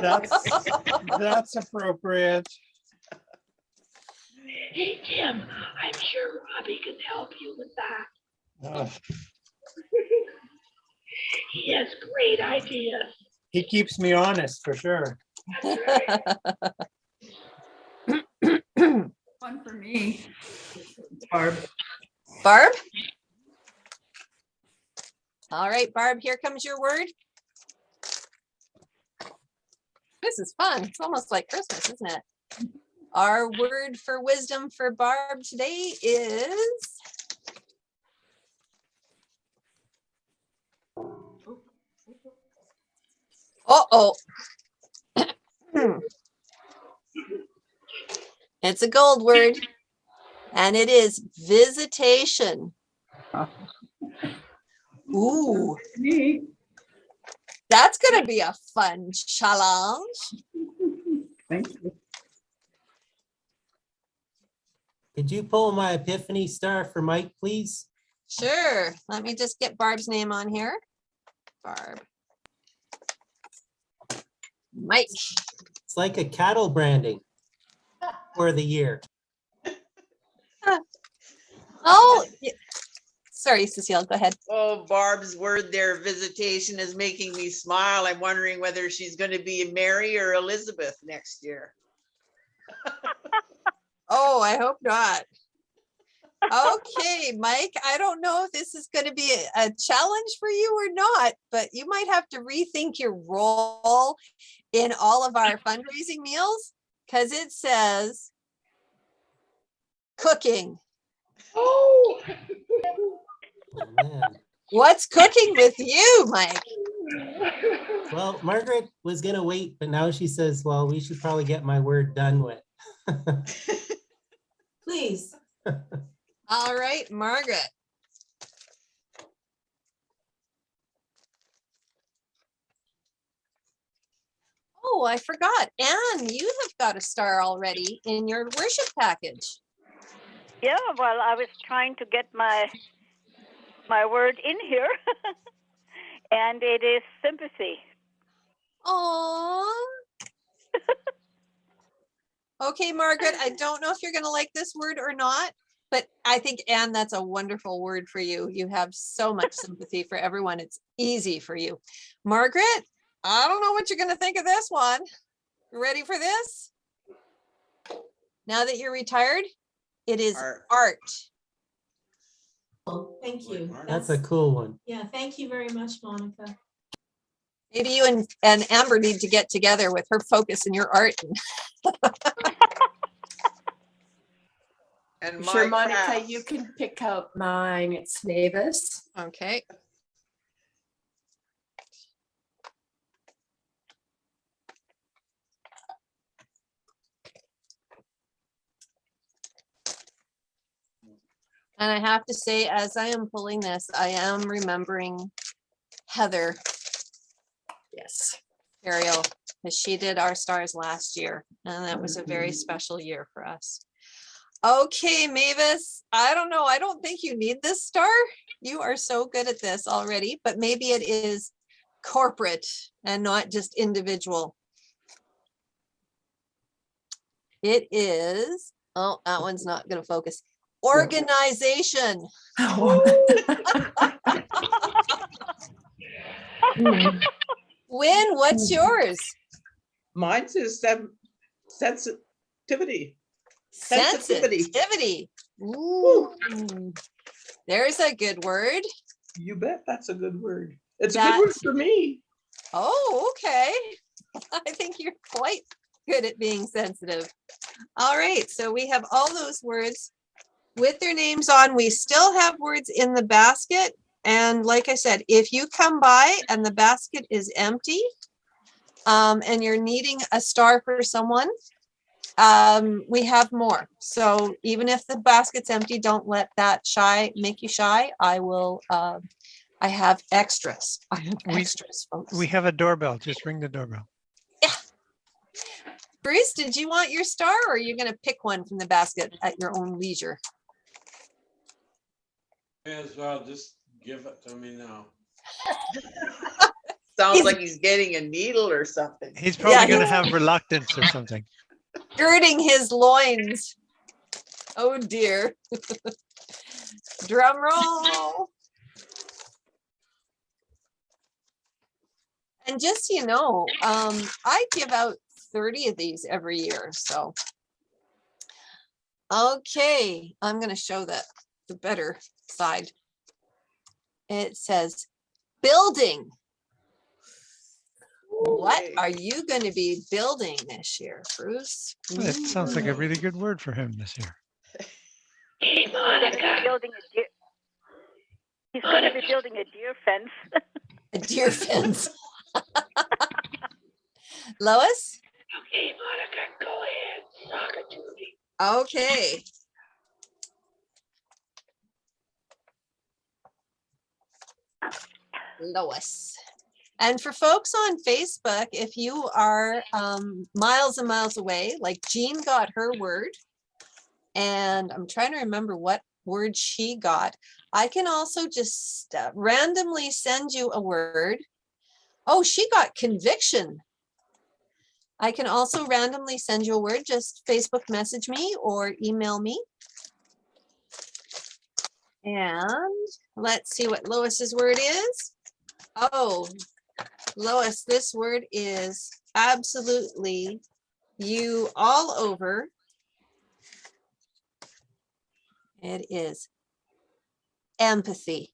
That's, that's appropriate. Hey, Tim, I'm sure Robbie can help you with that. Ugh, He has great ideas. He keeps me honest for sure. One for me. Barb. Barb? All right, Barb, here comes your word. This is fun. It's almost like Christmas, isn't it? Our word for wisdom for Barb today is uh-oh. It's a gold word. And it is visitation. Ooh, that's gonna be a fun challenge. Thank you. Could you pull my epiphany star for Mike, please? Sure, let me just get Barb's name on here. Barb. Mike, It's like a cattle branding for the year. Oh, sorry, Cecile, go ahead. Oh, Barb's word there, visitation is making me smile. I'm wondering whether she's going to be Mary or Elizabeth next year. Oh, I hope not. Okay, Mike, I don't know if this is gonna be a- a challenge for you or not, but you might have to rethink your role in all of our fundraising meals, because it says cooking. Oh. What's cooking with you, Mike? Well, Margaret was gonna wait, but now she says, well, we should probably get my word done with. Please. All right, Margaret. Oh, I forgot. Anne, you have got a star already in your worship package. Yeah, well, I was trying to get my my word in here, and it is sympathy. Oh. Okay, Margaret, I don't know if you're gonna like this word or not, but I think, Anne, that's a wonderful word for you. You have so much sympathy for everyone. It's easy for you. Margaret, I don't know what you're gonna think of this one. Ready for this? Now that you're retired, it is Art. art. Oh, Thank you. That's a cool one. Yeah, thank you very much, Monica. Maybe you and, and Amber need to get together with her focus and your art. And sure, my Monica, crafts. you can pick out mine. It's Mavis. Okay. And I have to say, as I am pulling this, I am remembering Heather. Yes, Ariel, because she did our stars last year, and that was a very mm-hmm. special year for us. Okay, Mavis, I don't know. I don't think you need this star. You are so good at this already, but maybe it is corporate and not just individual. It is, oh, that one's not gonna focus. Organization. Win, what's yours? Mine says sen- sensitivity. Sensitivity. Sensitivity. Ooh, There's a good word. You bet that's a good word. It's a good word for me. Oh, okay. I think you're quite good at being sensitive. All right, so we have all those words with their names on. We still have words in the basket. And like I said, if you come by and the basket is empty, um, and you're needing a star for someone, um, we have more. So even if the basket's empty, don't let that shy make you shy. I will, uh, I have extras. I have We- extras, folks. We have a doorbell. Just ring the doorbell. Bruce, did you want your star or are you gonna pick one from the basket at your own leisure? May as well just give it to me now. Sounds He's- like he's getting a needle or something. He's probably Yeah, gonna have reluctance or something. Girding his loins. Oh dear. Drum roll. And just, so you know, um, I give out thirty of these every year, so. Okay, I'm gonna show that the better side. It says, building. What are you gonna be building this year, Bruce? It sounds like a really good word for him this year. Hey, He's gonna be Monica. building a deer. He's going to be building a deer fence. A deer fence. Lois? Okay, Monica, go ahead. Talk it to Lois. And for folks on Facebook, if you are um, miles and miles away, like Jean got her word, and I'm trying to remember what word she got. I can also just uh, randomly send you a word. Oh, she got conviction. I can also randomly send you a word. Just Facebook message me or email me. And let's see what Lois's word is. Oh, Lois, this word is absolutely you all over. It is empathy.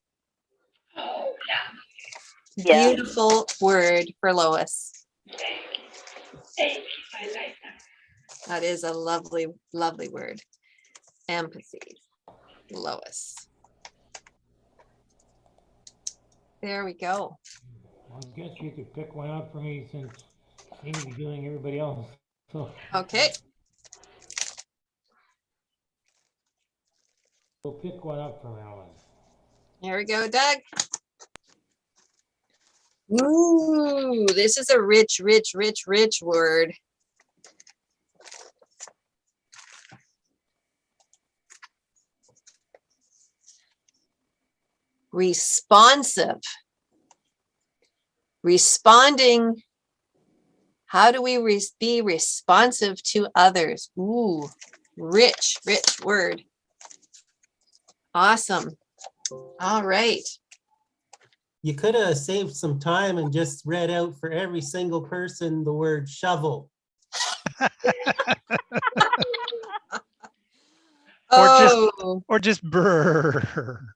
Oh, yeah. Yeah. Beautiful word for Lois. Thank you. Thank you. I like that. That is a lovely, lovely word. Empathy. Lois. There we go. I guess you could pick one out for me since you seem to be doing everybody else. So Okay. we'll pick one up from Alan. There we go, Doug. Ooh, this is a rich, rich, rich, rich word. Responsive. Responding. How do we res- be responsive to others? Ooh, rich, rich word. Awesome. All right. You could have saved some time and just read out for every single person the word shovel. Or just, Oh. or just brr.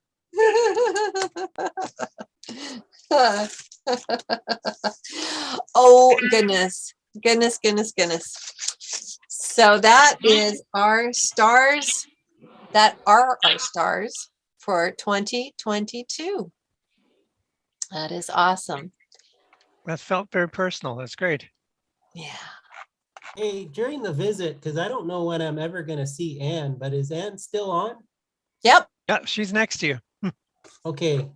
oh goodness, goodness, goodness, goodness. So that hmm? is our stars that are our stars for 2022. That is awesome. That felt very personal. That's great. Yeah. Hey, during the visit, because I don't know when I'm ever gonna see Anne, but is Anne still on? Yep. Yeah, she's next to you. Okay,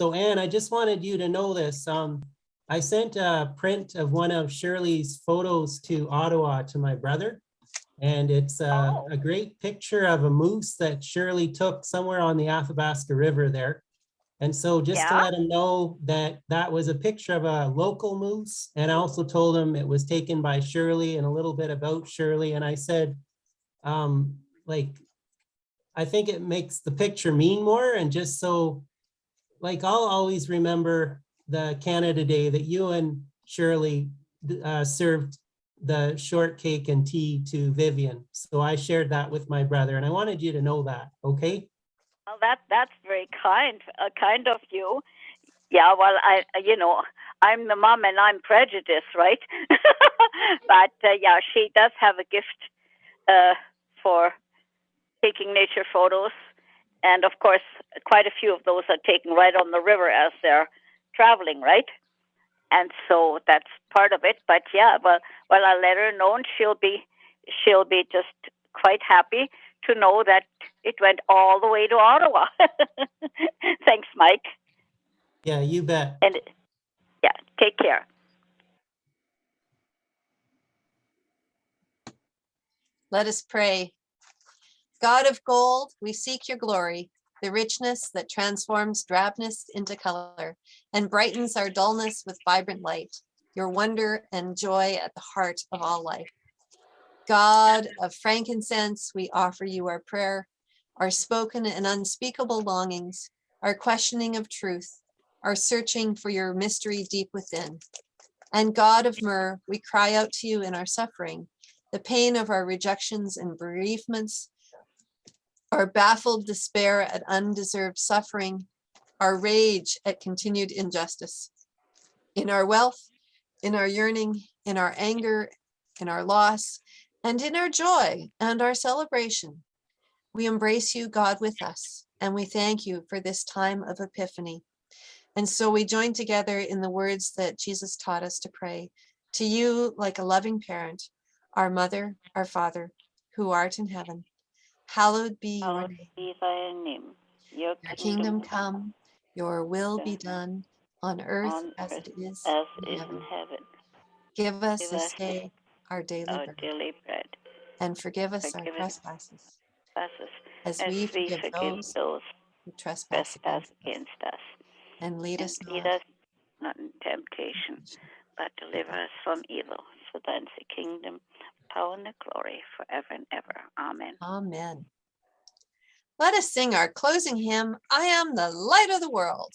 so Anne, I just wanted you to know this. Um, I sent a print of one of Shirley's photos to Ottawa to my brother. And it's a, a great picture of a moose that Shirley took somewhere on the Athabasca River there. And so just to let him know that that was a picture of a local moose. And I also told him it was taken by Shirley and a little bit about Shirley. And I said, um, like, I think it makes the picture mean more and just so, like, I'll always remember the Canada Day that you and Shirley uh, served the shortcake and tea to Vivian. So I shared that with my brother and I wanted you to know that, okay? Well, that that's very kind, uh, kind of you. Yeah, well, I, you know, I'm the mom and I'm prejudiced, right? but uh, yeah, she does have a gift uh, for taking nature photos, and of course, quite a few of those are taken right on the river as they're traveling, right? And so that's part of it. But yeah, well, well, I'll let her know, and she'll be, she'll be just quite happy to know that it went all the way to Ottawa. Thanks, Mike. Yeah, you bet. And yeah, take care. Let us pray. God of gold, we seek your glory, the richness that transforms drabness into color and brightens our dullness with vibrant light, your wonder and joy at the heart of all life. God of frankincense, we offer you our prayer, our spoken and unspeakable longings, our questioning of truth, our searching for your mystery deep within. And God of myrrh, we cry out to you in our suffering, the pain of our rejections and bereavements, our baffled despair at undeserved suffering, our rage at continued injustice. In our wealth, in our yearning, in our anger, in our loss, and in our joy and our celebration, we embrace you, God, with us, and we thank you for this time of epiphany. And so we join together in the words that Jesus taught us to pray to you like a loving parent, our mother, our father, who art in heaven. Hallowed be your name. be thy name. Your Your kingdom come, Your will be done on earth on as earth it is as in is in heaven. heaven. Give us Give this us day our daily our bread daily bread. and forgive us our Forgive us trespasses Trespasses as as we we forgive forgive those those who trespass trespass against us. against us. And lead And us lead not us not in temptation, but deliver us from evil. For thine is the kingdom, power, and the glory forever and ever. Amen. Amen. Let us sing our closing hymn, I am the light of the world.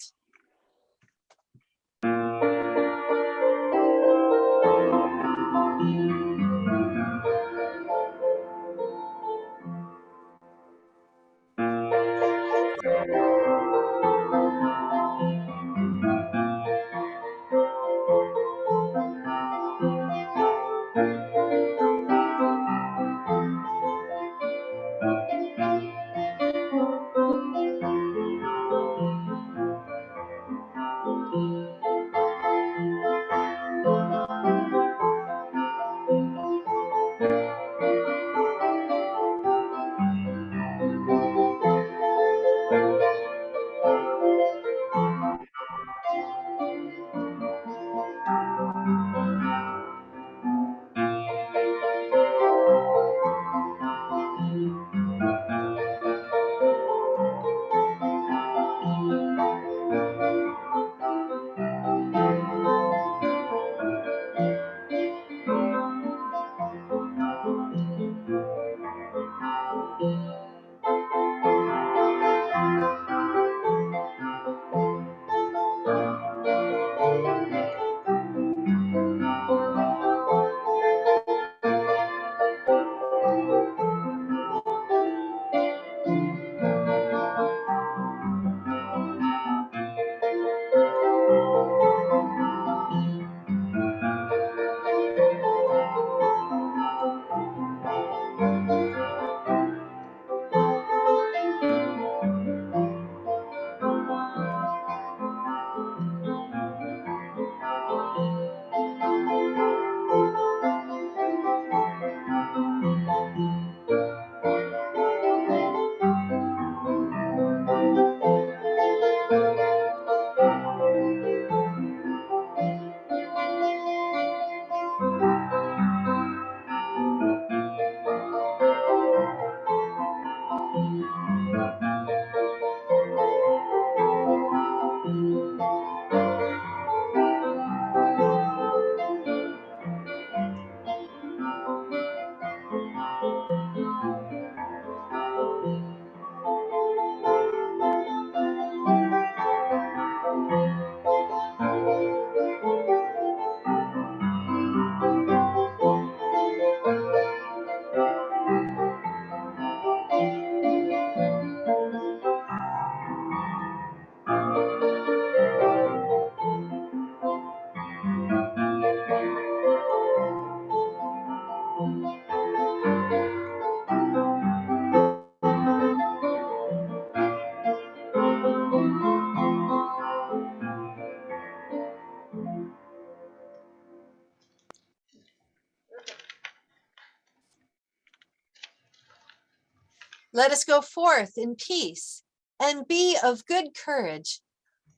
Let us go forth in peace and be of good courage,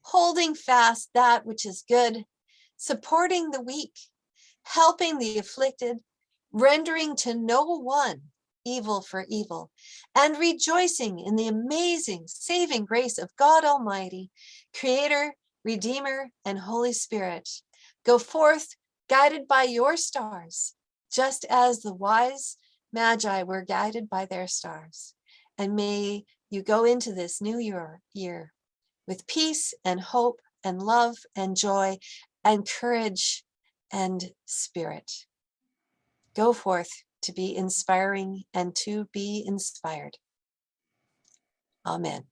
holding fast that which is good, supporting the weak, helping the afflicted, rendering to no one evil for evil, and rejoicing in the amazing saving grace of God Almighty, Creator, Redeemer, and Holy Spirit. Go forth guided by your stars, just as the wise Magi were guided by their stars. And may you go into this new year, year with peace and hope and love and joy and courage and spirit. Go forth to be inspiring and to be inspired. Amen.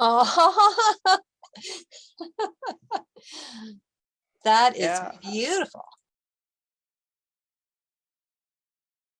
Oh. That is Yeah. beautiful.